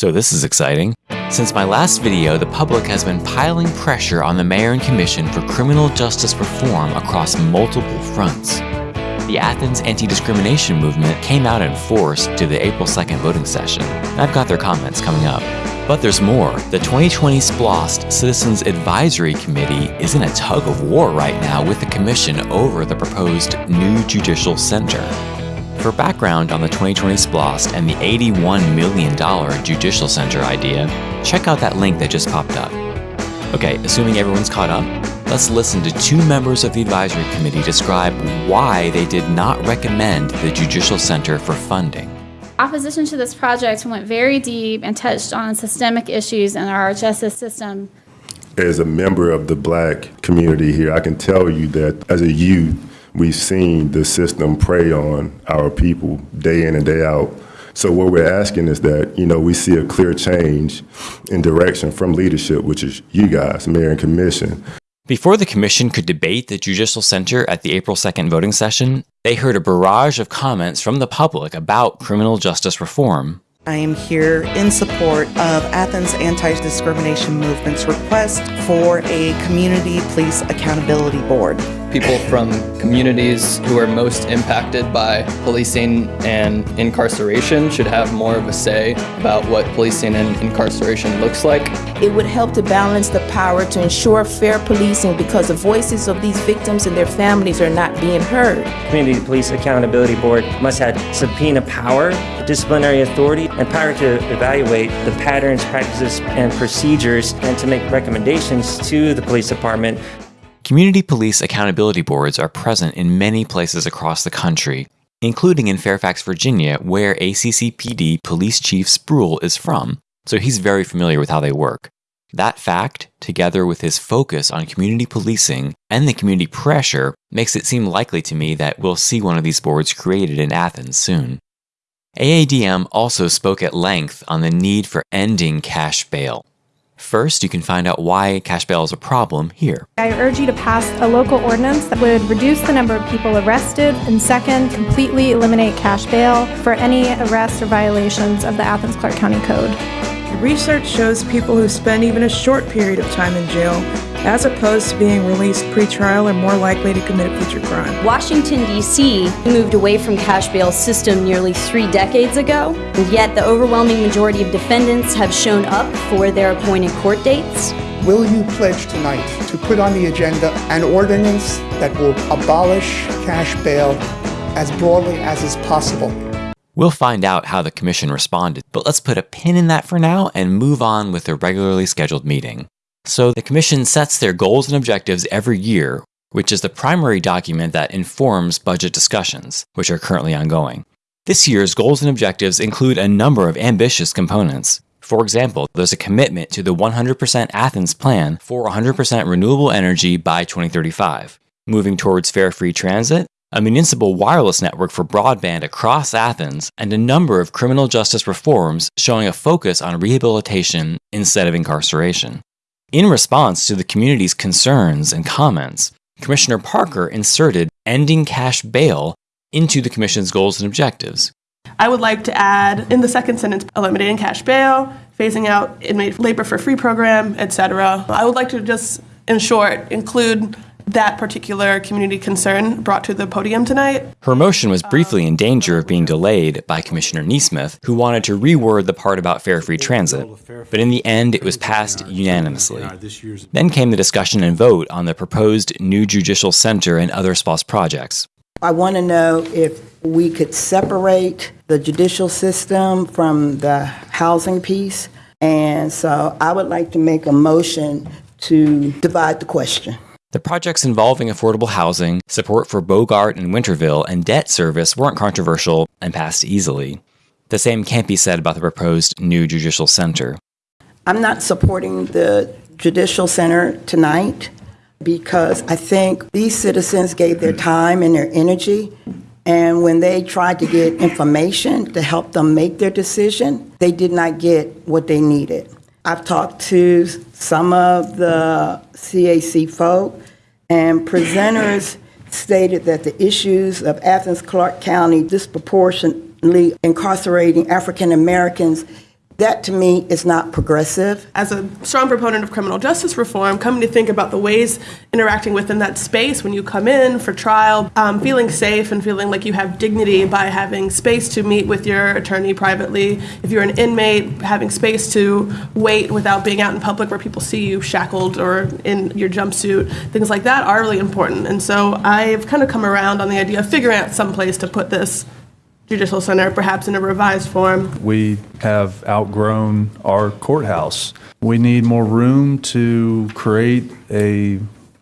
So this is exciting. Since my last video, the public has been piling pressure on the Mayor and Commission for criminal justice reform across multiple fronts. The Athens anti-discrimination movement came out in force to the April 2nd voting session. I've got their comments coming up. But there's more. The 2020 SPLOST Citizens Advisory Committee is in a tug of war right now with the Commission over the proposed new Judicial Center. For background on the 2020 SPLOST and the $81 million Judicial Center idea, check out that link that just popped up. Okay, assuming everyone's caught up, let's listen to two members of the advisory committee describe why they did not recommend the Judicial Center for funding. Opposition to this project went very deep and touched on systemic issues in our justice system. As a member of the black community here, I can tell you that as a youth, we've seen the system prey on our people day in and day out. So what we're asking is that, you know, we see a clear change in direction from leadership, which is you guys, mayor and commission. Before the commission could debate the Judicial Center at the April 2nd voting session, they heard a barrage of comments from the public about criminal justice reform. I am here in support of Athens Anti-Discrimination Movement's request for a Community Police Accountability Board. People from communities who are most impacted by policing and incarceration should have more of a say about what policing and incarceration looks like. It would help to balance the power to ensure fair policing because the voices of these victims and their families are not being heard. Community Police Accountability Board must have subpoena power, disciplinary authority, and power to evaluate the patterns, practices, and procedures and to make recommendations to the police department Community police accountability boards are present in many places across the country, including in Fairfax, Virginia, where ACCPD Police Chief Spruill is from, so he's very familiar with how they work. That fact, together with his focus on community policing and the community pressure, makes it seem likely to me that we'll see one of these boards created in Athens soon. AADM also spoke at length on the need for ending cash bail. First, you can find out why cash bail is a problem here. I urge you to pass a local ordinance that would reduce the number of people arrested, and second, completely eliminate cash bail for any arrests or violations of the Athens Clarke County Code. Research shows people who spend even a short period of time in jail, as opposed to being released pre-trial, are more likely to commit a future crime. Washington, D.C. moved away from cash bail system nearly three decades ago, and yet the overwhelming majority of defendants have shown up for their appointed court dates. Will you pledge tonight to put on the agenda an ordinance that will abolish cash bail as broadly as is possible? We'll find out how the Commission responded, but let's put a pin in that for now and move on with the regularly scheduled meeting. So the Commission sets their goals and objectives every year, which is the primary document that informs budget discussions, which are currently ongoing. This year's goals and objectives include a number of ambitious components. For example, there's a commitment to the 100% Athens plan for 100% renewable energy by 2035, moving towards fare free transit, a municipal wireless network for broadband across Athens, and a number of criminal justice reforms showing a focus on rehabilitation instead of incarceration. In response to the community's concerns and comments, Commissioner Parker inserted ending cash bail into the Commission's goals and objectives. I would like to add in the second sentence eliminating cash bail, phasing out inmate labor for free program, etc. I would like to just, in short, include that particular community concern brought to the podium tonight. Her motion was briefly in danger of being delayed by Commissioner NeSmith, who wanted to reword the part about fare free transit. But in the end, it was passed unanimously. Then came the discussion and vote on the proposed new judicial center and other SPLOST projects. I want to know if we could separate the judicial system from the housing piece. And so I would like to make a motion to divide the question. The projects involving affordable housing, support for Bogart and Winterville, and debt service weren't controversial and passed easily. The same can't be said about the proposed new judicial center. I'm not supporting the judicial center tonight because I think these citizens gave their time and their energy. And when they tried to get information to help them make their decision, they did not get what they needed. I've talked to some of the CAC folk, and presenters stated that the issues of Athens Clarke County disproportionately incarcerating African Americans That to me is not progressive. As a strong proponent of criminal justice reform, coming to think about the ways interacting within that space when you come in for trial, um, feeling safe and feeling like you have dignity by having space to meet with your attorney privately. If you're an inmate, having space to wait without being out in public where people see you shackled or in your jumpsuit, things like that are really important. And so I've kind of come around on the idea of figuring out some place to put this judicial center, perhaps in a revised form. We have outgrown our courthouse. We need more room to create a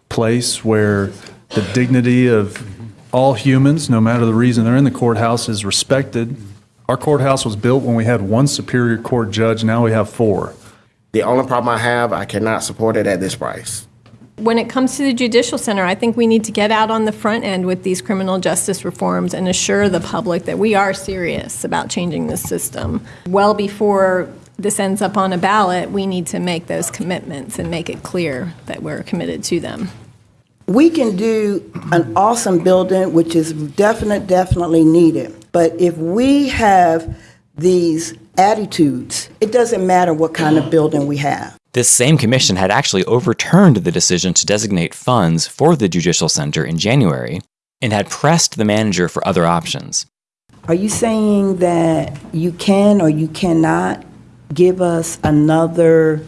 place where the dignity of all humans, no matter the reason they're in the courthouse, is respected. Our courthouse was built when we had one Superior Court judge, now we have four. The only problem I have, I cannot support it at this price. When it comes to the Judicial Center, I think we need to get out on the front end with these criminal justice reforms and assure the public that we are serious about changing this system. Well before this ends up on a ballot, we need to make those commitments and make it clear that we're committed to them. We can do an awesome building, which is definite, definitely needed. But if we have these attitudes, it doesn't matter what kind of building we have. This same commission had actually overturned the decision to designate funds for the Judicial Center in January and had pressed the manager for other options. Are you saying that you can or you cannot give us another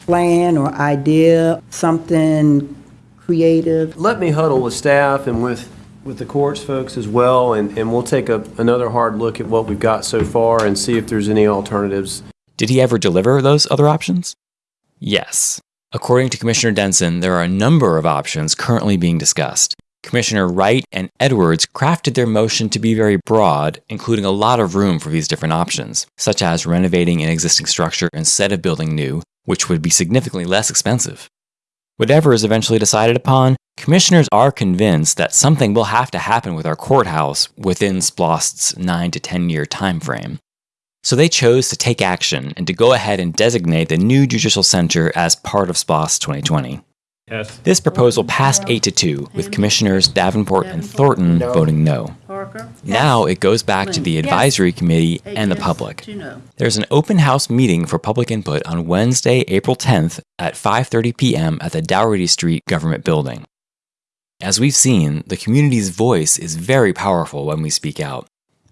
plan or idea, something creative? Let me huddle with staff and with, with the courts folks as well, and, and we'll take a, another hard look at what we've got so far and see if there's any alternatives. Did he ever deliver those other options? Yes. According to Commissioner Denson, there are a number of options currently being discussed. Commissioner Wright and Edwards crafted their motion to be very broad, including a lot of room for these different options, such as renovating an existing structure instead of building new, which would be significantly less expensive. Whatever is eventually decided upon, commissioners are convinced that something will have to happen with our courthouse within SPLOST's 9 to 10 year time frame. So they chose to take action and to go ahead and designate the new Judicial Center as part of SPLOST 2020. Yes. This proposal passed 8 to 2, with Commissioners Davenport and Thornton voting no. Now it goes back to the advisory committee and the public. There's an open house meeting for public input on Wednesday, April 10th at 5:30 p.m. at the Dougherty Street Government Building. As we've seen, the community's voice is very powerful when we speak out.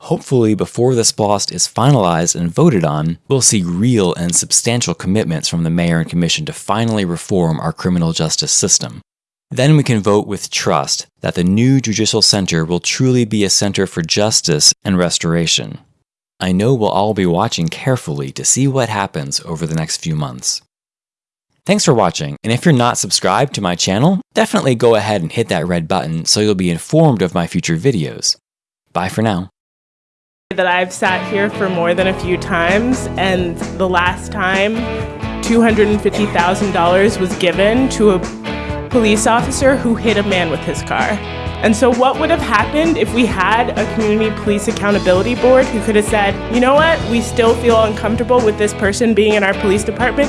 Hopefully, before this SPLOST is finalized and voted on, we'll see real and substantial commitments from the Mayor and Commission to finally reform our criminal justice system. Then we can vote with trust that the new Judicial Center will truly be a center for justice and restoration. I know we'll all be watching carefully to see what happens over the next few months. Thanks for watching, and if you're not subscribed to my channel, definitely go ahead and hit that red button so you'll be informed of my future videos. Bye for now. That I've sat here for more than a few times, and the last time $250,000 was given to a police officer who hit a man with his car. And so, what would have happened if we had a community police accountability board who could have said, you know what, we still feel uncomfortable with this person being in our police department?